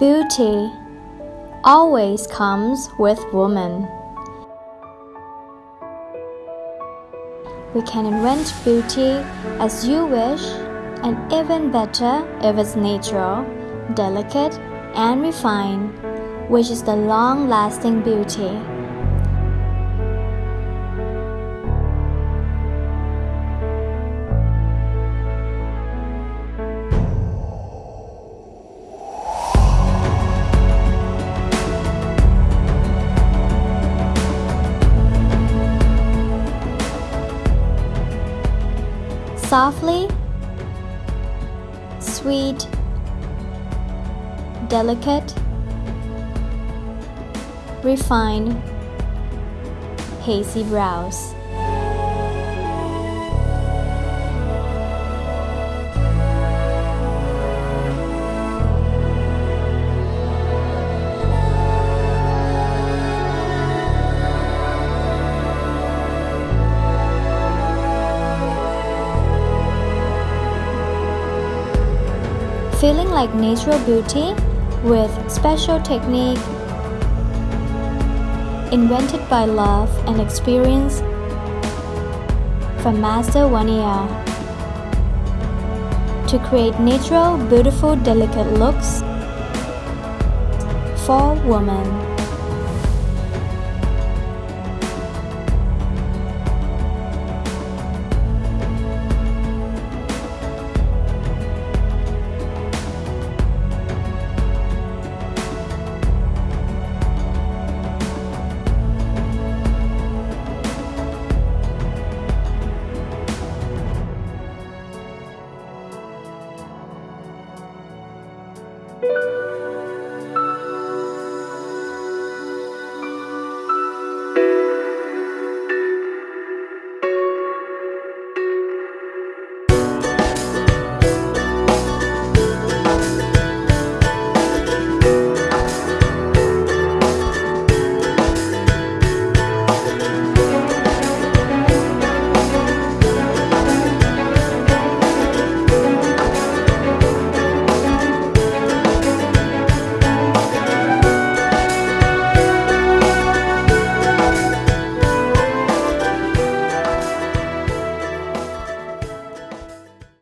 Beauty always comes with woman. We can invent beauty as you wish, and even better if it's natural, delicate, and refined, which is the long lasting beauty. Softly, sweet, delicate, refined, hazy brows. Feeling like natural beauty with special technique invented by love and experience from Master Vaniya to create natural, beautiful, delicate looks for women.